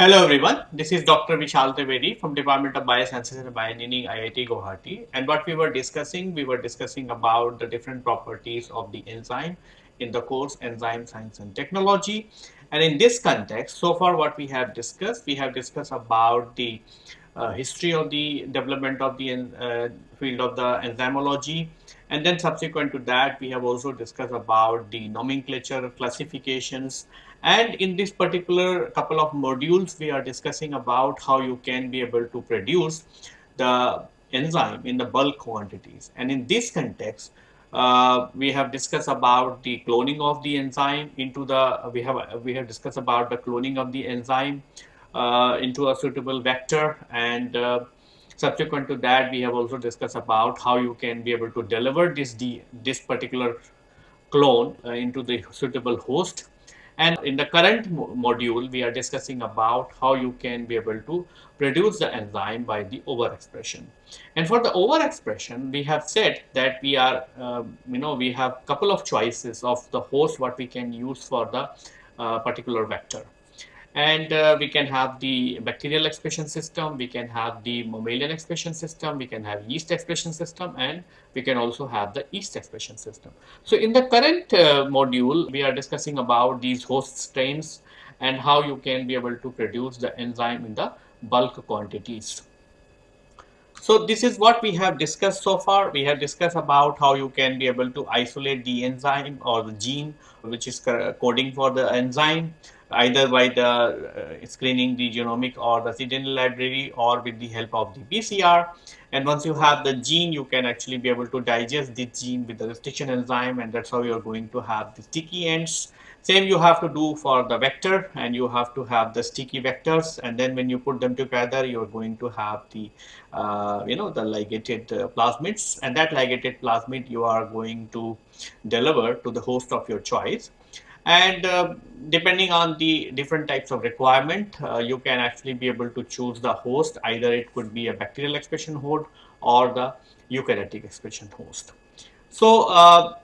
Hello everyone, this is Dr. Vishal Trivedi from Department of Biosciences and Bioengineering IIT Guwahati. And what we were discussing, we were discussing about the different properties of the enzyme in the course Enzyme Science and Technology. And in this context, so far what we have discussed, we have discussed about the uh, history of the development of the uh, field of the enzymology. And then subsequent to that we have also discussed about the nomenclature classifications and in this particular couple of modules we are discussing about how you can be able to produce the enzyme in the bulk quantities. And in this context uh, we have discussed about the cloning of the enzyme into the we have we have discussed about the cloning of the enzyme uh, into a suitable vector. And uh, subsequent to that we have also discussed about how you can be able to deliver this this particular clone uh, into the suitable host and in the current mo module we are discussing about how you can be able to produce the enzyme by the overexpression. And for the overexpression we have said that we are uh, you know we have couple of choices of the host what we can use for the uh, particular vector and uh, we can have the bacterial expression system, we can have the mammalian expression system, we can have yeast expression system and we can also have the yeast expression system. So in the current uh, module, we are discussing about these host strains and how you can be able to produce the enzyme in the bulk quantities. So this is what we have discussed so far. We have discussed about how you can be able to isolate the enzyme or the gene which is coding for the enzyme either by the uh, screening the genomic or the cDNA library or with the help of the PCR. And once you have the gene, you can actually be able to digest the gene with the restriction enzyme and that's how you're going to have the sticky ends. Same you have to do for the vector and you have to have the sticky vectors and then when you put them together, you're going to have the, uh, you know, the ligated uh, plasmids and that ligated plasmid you are going to deliver to the host of your choice and uh, depending on the different types of requirement uh, you can actually be able to choose the host either it could be a bacterial expression host or the eukaryotic expression host so uh,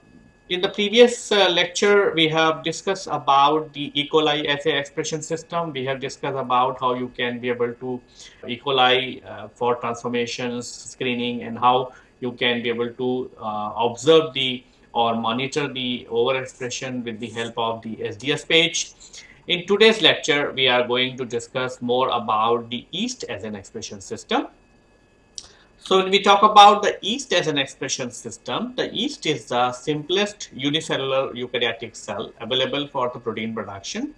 in the previous uh, lecture we have discussed about the E. coli assay expression system we have discussed about how you can be able to E. coli uh, for transformations screening and how you can be able to uh, observe the or monitor the overexpression with the help of the SDS page. In today's lecture, we are going to discuss more about the yeast as an expression system. So when we talk about the yeast as an expression system, the yeast is the simplest unicellular eukaryotic cell available for the protein production.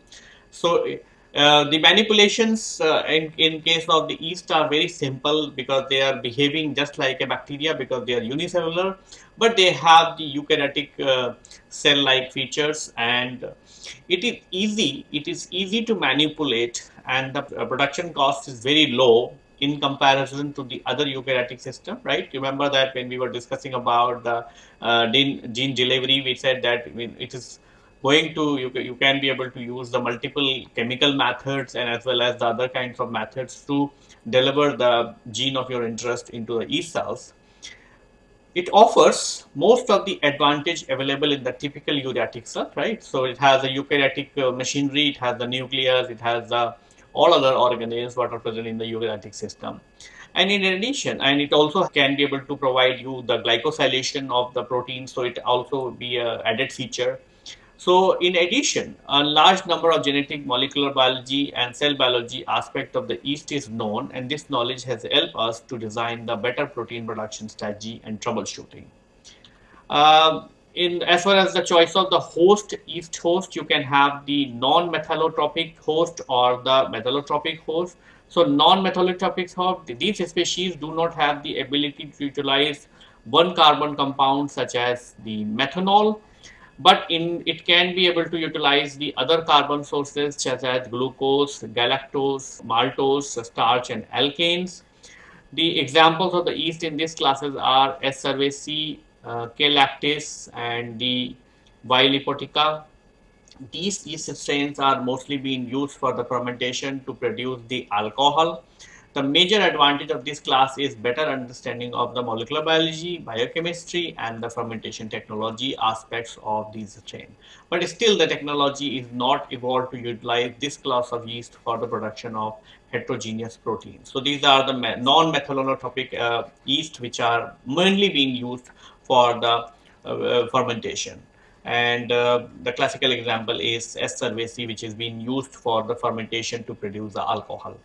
So the manipulations uh, in, in case of the yeast are very simple because they are behaving just like a bacteria because they are unicellular but they have the eukaryotic uh, cell like features and it is easy it is easy to manipulate and the uh, production cost is very low in comparison to the other eukaryotic system right? Remember that when we were discussing about the uh, gene delivery we said that it is going to you, you can be able to use the multiple chemical methods and as well as the other kinds of methods to deliver the gene of your interest into the yeast cells. It offers most of the advantage available in the typical eukaryotic cell right? So it has a eukaryotic uh, machinery it has the nucleus it has the all other organisms what are present in the eukaryotic system. And in addition and it also can be able to provide you the glycosylation of the protein so it also be a added feature so in addition, a large number of genetic molecular biology and cell biology aspect of the yeast is known and this knowledge has helped us to design the better protein production strategy and troubleshooting. Um, in as far as the choice of the host, yeast host, you can have the non-methylotropic host or the methylotropic host. So non-methylotropic host, these species do not have the ability to utilize one carbon compound such as the methanol but in it can be able to utilize the other carbon sources such as glucose, galactose, maltose, starch and alkanes. The examples of the yeast in these classes are S. uh, K. lactis and the Y. lipotica. These yeast strains are mostly being used for the fermentation to produce the alcohol The major advantage of this class is better understanding of the molecular biology, biochemistry, and the fermentation technology aspects of these strain. But still, the technology is not evolved to utilize this class of yeast for the production of heterogeneous proteins. So these are the non-methanotropic uh, yeast which are mainly being used for the uh, fermentation and uh, the classical example is S. cerevisiae which is being used for the fermentation to produce the alcohol.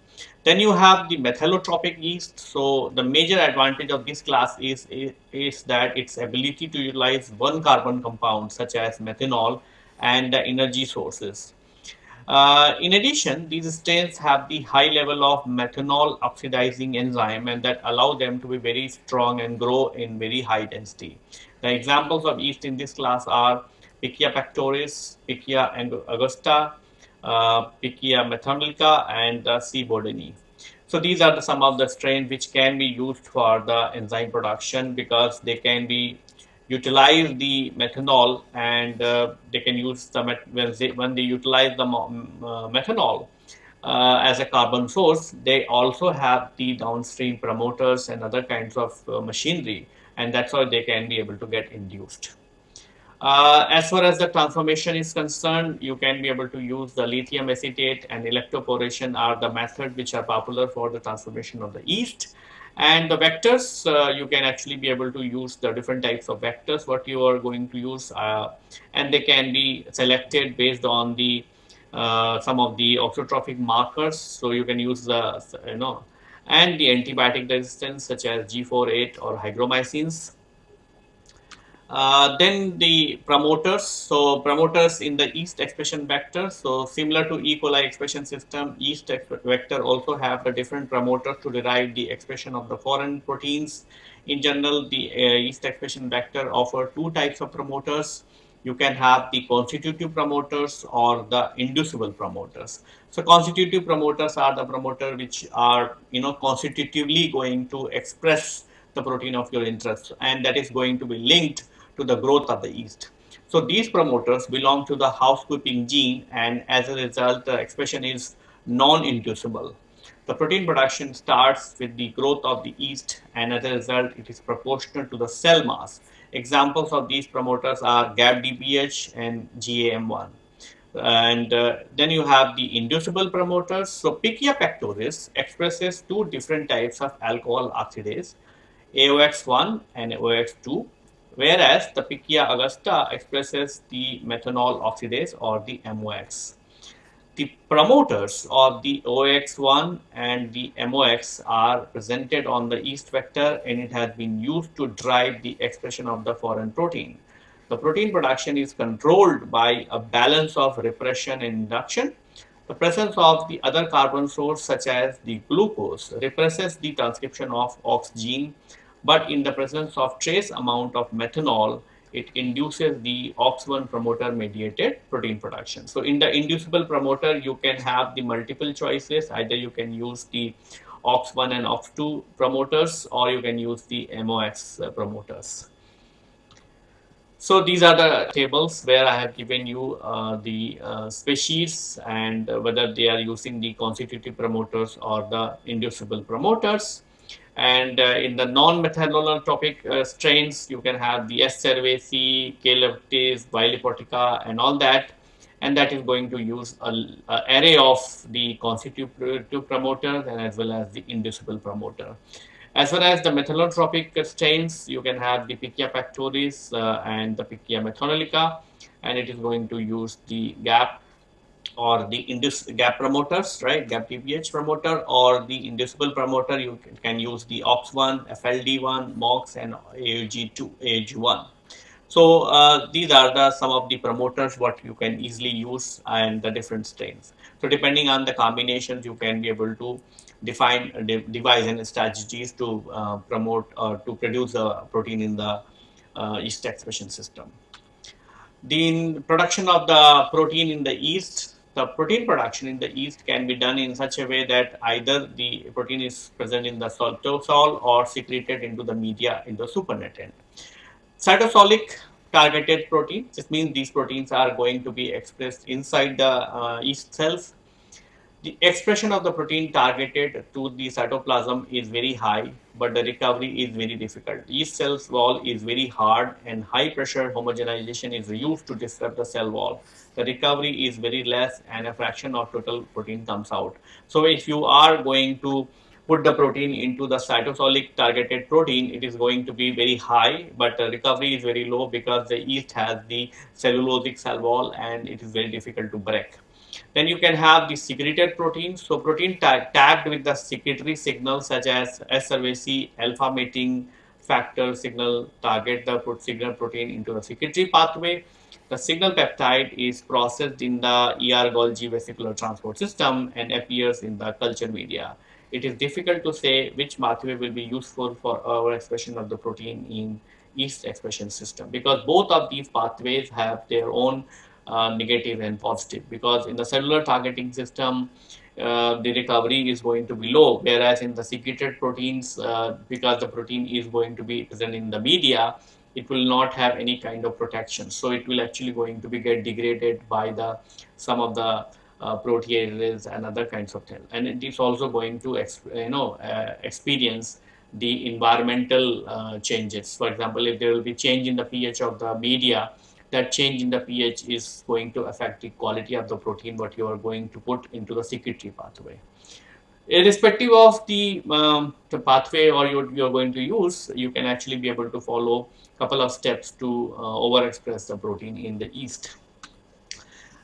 Then you have the methylotropic yeast. So the major advantage of this class is, is, is that its ability to utilize one carbon compound such as methanol and the energy sources. Uh, in addition, these strains have the high level of methanol oxidizing enzyme and that allow them to be very strong and grow in very high density. The examples of yeast in this class are Pichia pectoris, Pichia augusta, uh, Pichia methanolytica, and uh, C. bourdoni. So these are the, some of the strains which can be used for the enzyme production because they can be utilize the methanol and uh, they can use the when they, when they utilize the uh, methanol uh, as a carbon source they also have the downstream promoters and other kinds of uh, machinery and that's how they can be able to get induced. Uh, as far as the transformation is concerned, you can be able to use the lithium acetate and electroporation are the methods which are popular for the transformation of the yeast. And the vectors, uh, you can actually be able to use the different types of vectors what you are going to use uh, and they can be selected based on the uh, some of the auxotrophic markers. So you can use the, you know, and the antibiotic resistance such as G4-8 or hygromycins uh, then the promoters, so promoters in the yeast expression vector. So similar to E. coli expression system, yeast vector also have the different promoters to derive the expression of the foreign proteins. In general, the uh, yeast expression vector offer two types of promoters. You can have the constitutive promoters or the inducible promoters. So constitutive promoters are the promoter which are you know constitutively going to express the protein of your interest and that is going to be linked to the growth of the yeast. So these promoters belong to the housekeeping gene and as a result the expression is non-inducible. The protein production starts with the growth of the yeast and as a result it is proportional to the cell mass. Examples of these promoters are GAPDPH and GAM1. And uh, then you have the inducible promoters. So Pichia pectoris expresses two different types of alcohol oxidase, AOX1 and AOX2 whereas the Pichia augusta expresses the methanol oxidase or the MOX. The promoters of the OX1 and the MOX are presented on the yeast vector and it has been used to drive the expression of the foreign protein. The protein production is controlled by a balance of repression and induction. The presence of the other carbon source such as the glucose represses the transcription of OX gene but in the presence of trace amount of methanol, it induces the OX1 promoter mediated protein production. So in the inducible promoter, you can have the multiple choices. Either you can use the OX1 and OX2 promoters or you can use the MOX promoters. So these are the tables where I have given you uh, the uh, species and whether they are using the constitutive promoters or the inducible promoters. And uh, in the non-methanotropic uh, strains, you can have the S. cerevisiae, K. leptis, Y. lipotica, and all that. And that is going to use an array of the constitutive promoters and as well as the inducible promoter. As far as the methanotropic stains, you can have the Pichia pectoris uh, and the Pichia methanolytica, and it is going to use the GAP or the induce gap promoters, right? GAPDPH promoter or the inducible promoter. You can use the OX1, FLD1, MOX, and AUG2, AUG1. So uh, these are the some of the promoters what you can easily use and the different strains. So depending on the combinations, you can be able to define uh, de devise and strategies to uh, promote or to produce a protein in the uh, yeast expression system. The production of the protein in the yeast the protein production in the yeast can be done in such a way that either the protein is present in the cytosol or secreted into the media in the supernatant. Cytosolic targeted protein, this means these proteins are going to be expressed inside the uh, yeast cells. the expression of the protein targeted to the cytoplasm is very high, but the recovery is very difficult. Yeast cell's wall is very hard and high pressure homogenization is used to disrupt the cell wall. The recovery is very less and a fraction of total protein comes out. So if you are going to put the protein into the cytosolic targeted protein, it is going to be very high, but the recovery is very low because the yeast has the cellulosic cell wall and it is very difficult to break. Then you can have the secreted protein. So protein tag, tagged with the secretory signals such as S-cerevisiae, alpha mating factor signal target the signal protein into the secretory pathway. The signal peptide is processed in the ER-Golgi vesicular transport system and appears in the culture media. It is difficult to say which pathway will be useful for our expression of the protein in yeast expression system because both of these pathways have their own uh, negative and positive. Because in the cellular targeting system uh, the recovery is going to be low whereas in the secreted proteins uh, because the protein is going to be present in the media it will not have any kind of protection. So it will actually going to be get degraded by the some of the uh, proteases and other kinds of things and it is also going to you know uh, experience the environmental uh, changes for example if there will be change in the ph of the media that change in the pH is going to affect the quality of the protein what you are going to put into the secretory pathway. Irrespective of the, um, the pathway or you're, you're going to use, you can actually be able to follow a couple of steps to uh, overexpress the protein in the yeast.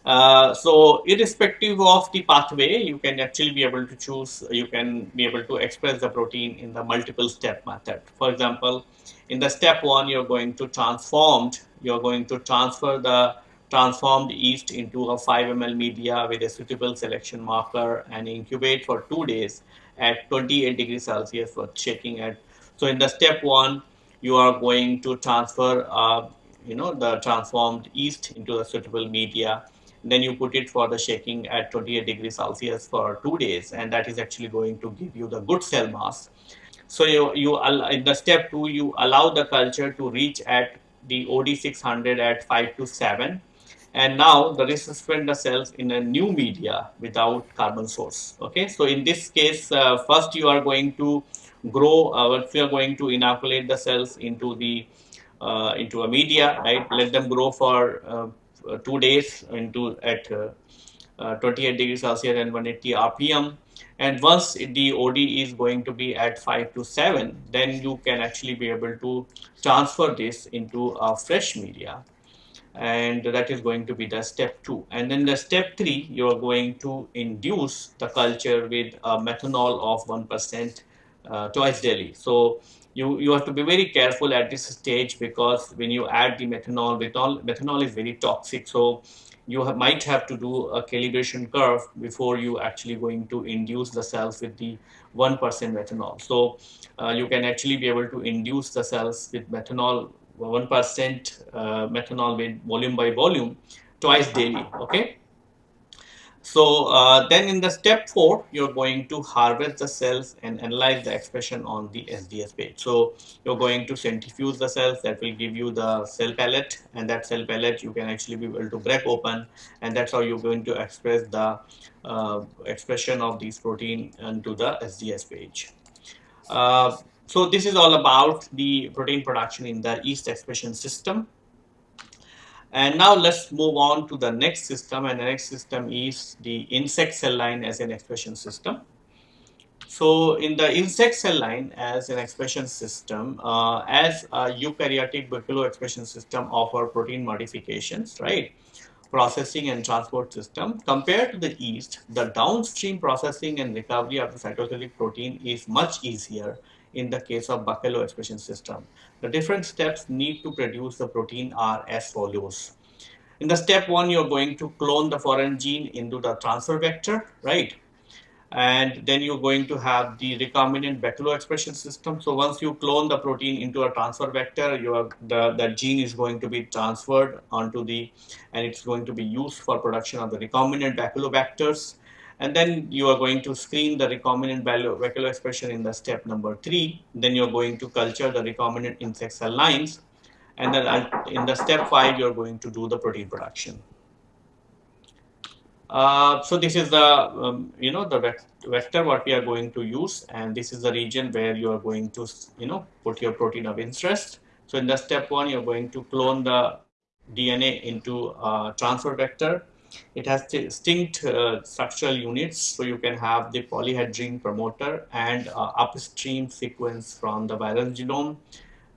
Uh, so irrespective of the pathway, you can actually be able to choose, you can be able to express the protein in the multiple step method. For example, in the step one, you're going to transformed, you're going to transfer the transformed yeast into a 5 ml media with a suitable selection marker and incubate for two days at 28 degrees Celsius for checking at. So in the step one, you are going to transfer, uh, you know, the transformed yeast into a suitable media. Then you put it for the shaking at 28 degrees Celsius for two days, and that is actually going to give you the good cell mass. So you, you in the step two, you allow the culture to reach at the OD600 at 5 to 7. And now the resuspend the cells in a new media without carbon source. Okay, so in this case, uh, first you are going to grow, uh, you are going to inoculate the cells into the uh, into a media, right? Let them grow for uh, two days into at uh, uh, 28 degrees Celsius and 180 RPM and once the OD is going to be at 5 to 7 then you can actually be able to transfer this into a fresh media. And that is going to be the step 2 and then the step 3 you are going to induce the culture with a methanol of 1% uh, twice daily so you you have to be very careful at this stage because when you add the methanol methanol methanol is very toxic so you might have to do a calibration curve before you actually going to induce the cells with the 1% methanol. So uh, you can actually be able to induce the cells with methanol 1% uh, methanol with volume by volume twice daily. Okay. So uh, then in the step four, you're going to harvest the cells and analyze the expression on the SDS page. So you're going to centrifuge the cells that will give you the cell pellet and that cell pellet you can actually be able to break open and that's how you're going to express the uh, expression of these protein onto the SDS page. Uh, so this is all about the protein production in the yeast expression system. And now let's move on to the next system and the next system is the insect cell line as an expression system. So in the insect cell line as an expression system, uh, as a eukaryotic baculo expression system offer protein modifications, right? Processing and transport system. Compared to the yeast, the downstream processing and recovery of the cytosolic protein is much easier in the case of baculo expression system. The different steps need to produce the protein are as follows. In the step one, you're going to clone the foreign gene into the transfer vector, right? And then you're going to have the recombinant baculo expression system. So once you clone the protein into a transfer vector, your the, the gene is going to be transferred onto the, and it's going to be used for production of the recombinant baculobacters and then you are going to screen the recombinant baculo expression in the step number three. Then you're going to culture the recombinant insect cell lines. And then in the step five, you're going to do the protein production. Uh, so this is the um, you know the vector what we are going to use and this is the region where you are going to you know put your protein of interest. So in the step one you're going to clone the DNA into a transfer vector. It has distinct uh, structural units so you can have the polyhedrine promoter and uh, upstream sequence from the viral genome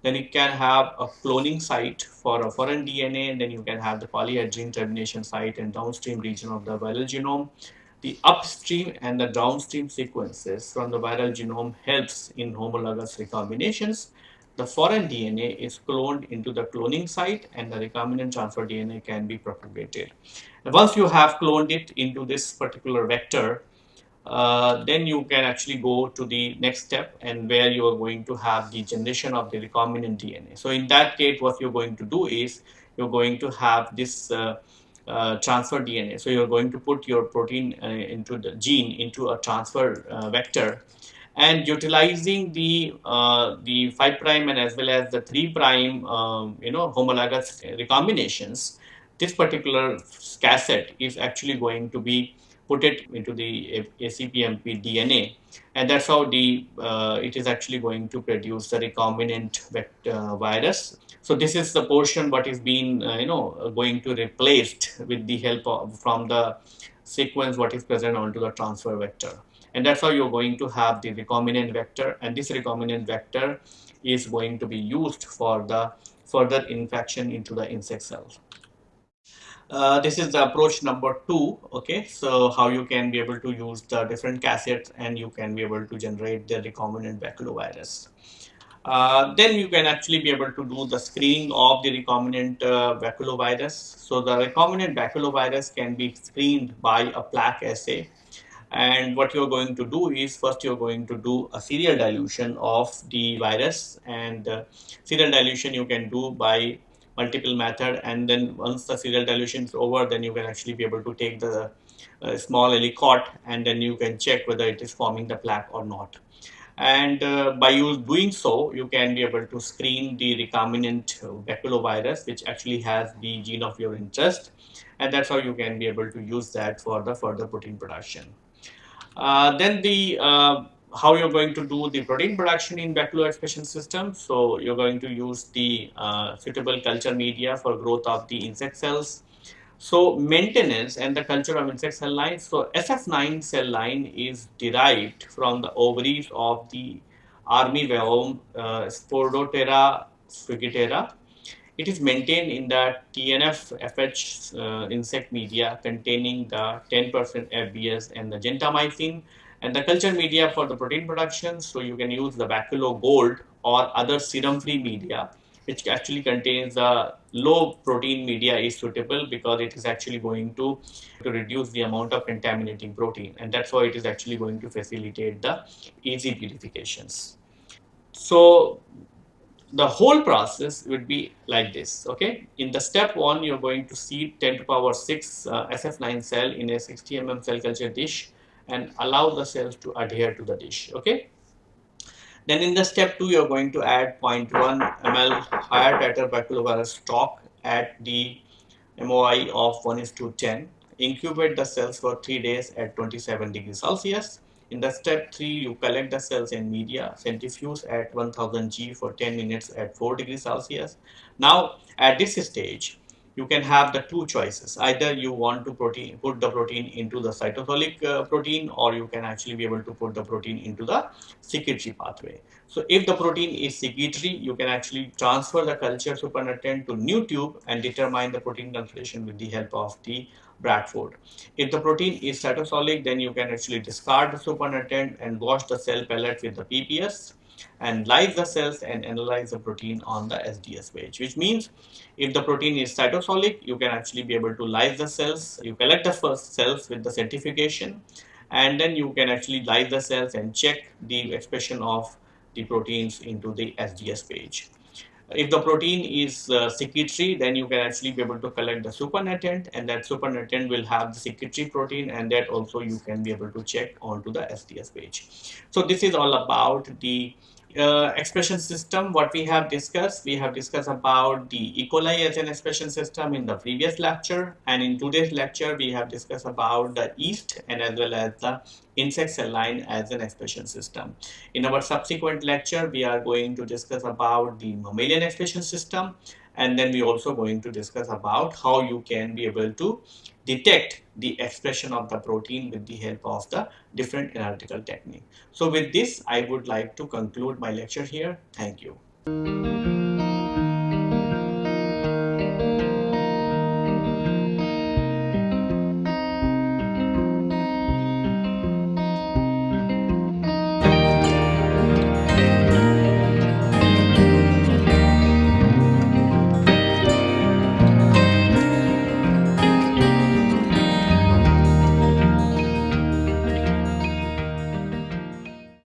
then it can have a cloning site for a foreign DNA, and then you can have the polyhedrine termination site and downstream region of the viral genome. The upstream and the downstream sequences from the viral genome helps in homologous recombinations. The foreign DNA is cloned into the cloning site and the recombinant transfer DNA can be propagated. once you have cloned it into this particular vector, uh, then you can actually go to the next step and where you are going to have the generation of the recombinant DNA. So in that case, what you're going to do is you're going to have this uh, uh, transfer DNA. So you're going to put your protein uh, into the gene into a transfer uh, vector and utilizing the uh, the 5 prime and as well as the 3 prime um, you know homologous recombinations this particular cassette is actually going to be put it into the ACPMP DNA and that's how the uh, it is actually going to produce the recombinant vector uh, virus. So this is the portion what is being uh, you know going to replaced with the help of from the sequence what is present onto the transfer vector and that's how you're going to have the recombinant vector and this recombinant vector is going to be used for the further infection into the insect cells. Uh, this is the approach number two okay? So how you can be able to use the different cassettes and you can be able to generate the recombinant baculovirus. Uh, then you can actually be able to do the screening of the recombinant uh, baculovirus. So the recombinant baculovirus can be screened by a plaque assay and what you're going to do is first you're going to do a serial dilution of the virus. And uh, serial dilution you can do by multiple method. And then once the serial dilution is over then you can actually be able to take the uh, small alicot and then you can check whether it is forming the plaque or not. And uh, by you doing so you can be able to screen the recombinant baculovirus which actually has the gene of your interest and that's how you can be able to use that for the further protein production uh, then the uh, how you're going to do the protein production in baculo expression system. So you're going to use the uh, suitable culture media for growth of the insect cells. So maintenance and the culture of insect cell lines. So SF9 cell line is derived from the ovaries of the armyworm uh, Sporothera frigidera. It is maintained in the TNF FH uh, insect media containing the 10% FBS and the gentamicin and the culture media for the protein production. So you can use the Baculo Gold or other serum-free media, which actually contains the low protein media is suitable because it is actually going to, to reduce the amount of contaminating protein. And that's why it is actually going to facilitate the easy purifications. So the whole process would be like this okay? In the step one you're going to see 10 to the power 6 uh, sf9 cell in a 60 mm cell culture dish and allow the cells to adhere to the dish okay? Then in the step 2 you're going to add 0.1 ml higher baculovirus stock at the MOI of 1 is to 10 incubate the cells for 3 days at 27 degrees Celsius in the step 3 you collect the cells in media centrifuge at 1000 G for 10 minutes at 4 degrees Celsius. Now at this stage you can have the two choices. Either you want to protein put the protein into the cytosolic uh, protein or you can actually be able to put the protein into the secretory pathway. So if the protein is secretory you can actually transfer the culture supernatant to new tube and determine the protein concentration with the help of the Bradford. If the protein is cytosolic, then you can actually discard the supernatant and wash the cell pellet with the PPS and lyse the cells and analyze the protein on the SDS page, which means if the protein is cytosolic, you can actually be able to lyse the cells. You collect the first cells with the centrifugation and then you can actually lyse the cells and check the expression of the proteins into the SDS page. If the protein is uh, secretory, then you can actually be able to collect the supernatant and that supernatant will have the secretory protein and that also you can be able to check onto the SDS page. So this is all about the uh, expression system, what we have discussed, we have discussed about the E. coli as an expression system in the previous lecture. And in today's lecture, we have discussed about the yeast and as well as the insect cell line as an expression system. In our subsequent lecture, we are going to discuss about the mammalian expression system. And then we're also going to discuss about how you can be able to detect the expression of the protein with the help of the different analytical technique. So with this, I would like to conclude my lecture here. Thank you.